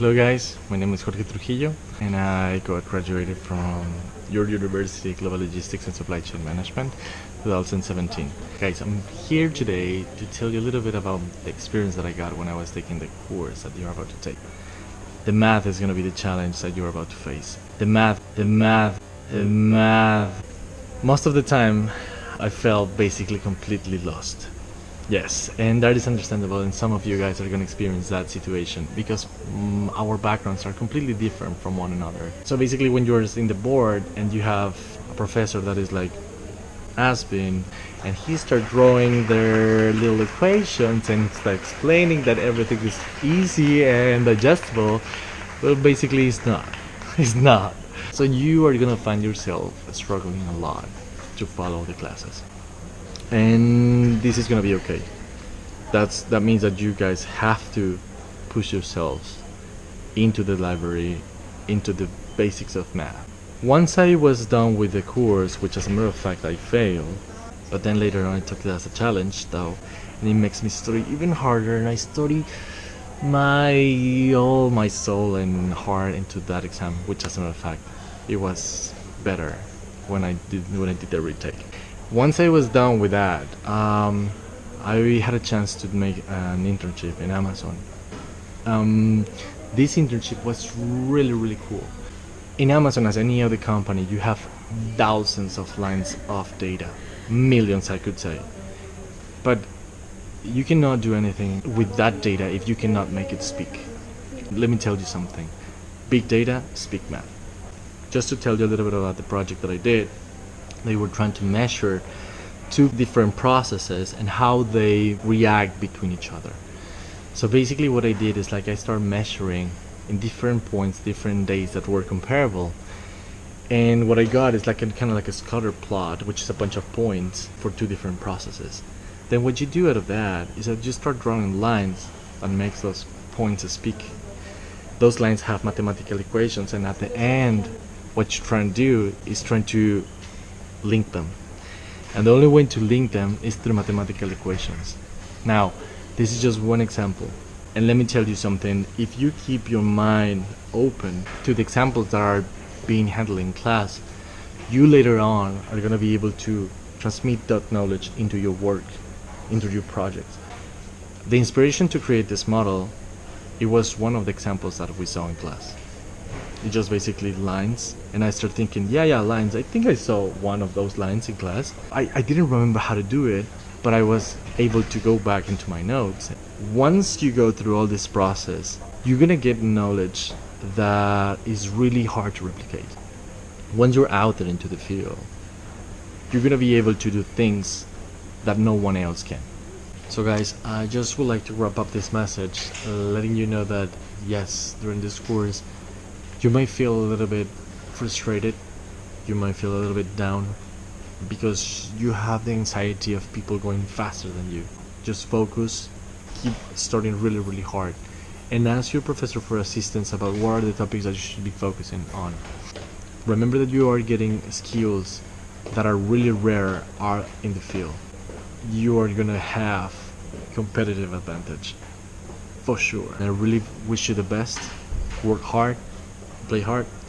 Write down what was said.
Hello guys, my name is Jorge Trujillo and I got graduated from your university Global Logistics and Supply Chain Management 2017. Guys, I'm here today to tell you a little bit about the experience that I got when I was taking the course that you're about to take. The math is going to be the challenge that you're about to face. The math, the math, the math. Most of the time, I felt basically completely lost. Yes, and that is understandable, and some of you guys are going to experience that situation because mm, our backgrounds are completely different from one another. So basically, when you're in the board and you have a professor that is like Aspen, and he start drawing their little equations and start explaining that everything is easy and digestible, well, basically, it's not. It's not. So you are gonna find yourself struggling a lot to follow the classes and this is gonna be okay. That's that means that you guys have to push yourselves into the library into the basics of math. Once I was done with the course which as a matter of fact I failed but then later on I took it as a challenge though and it makes me study even harder and I study my all my soul and heart into that exam which as a matter of fact it was better when I did when I did the retake once I was done with that, um, I had a chance to make an internship in Amazon. Um, this internship was really, really cool. In Amazon, as any other company, you have thousands of lines of data, millions, I could say. But you cannot do anything with that data if you cannot make it speak. Let me tell you something. Big data, speak math. Just to tell you a little bit about the project that I did, they were trying to measure two different processes and how they react between each other. So basically what I did is like I started measuring in different points, different days that were comparable. And what I got is like a kind of like a scatter plot, which is a bunch of points for two different processes. Then what you do out of that is that you start drawing lines that makes those points speak. Those lines have mathematical equations and at the end what you're trying to do is trying to link them. And the only way to link them is through mathematical equations. Now, this is just one example. And let me tell you something, if you keep your mind open to the examples that are being handled in class, you later on are going to be able to transmit that knowledge into your work, into your projects. The inspiration to create this model, it was one of the examples that we saw in class it's just basically lines and I start thinking yeah yeah lines. I think I saw one of those lines in class. I, I didn't remember how to do it but I was able to go back into my notes. Once you go through all this process you're gonna get knowledge that is really hard to replicate. Once you're out there into the field you're gonna be able to do things that no one else can. So guys I just would like to wrap up this message uh, letting you know that yes during this course you might feel a little bit frustrated. You might feel a little bit down because you have the anxiety of people going faster than you. Just focus. Keep studying really really hard. And ask your professor for assistance about what are the topics that you should be focusing on. Remember that you are getting skills that are really rare are in the field. You are gonna have competitive advantage for sure. I really wish you the best. Work hard play hard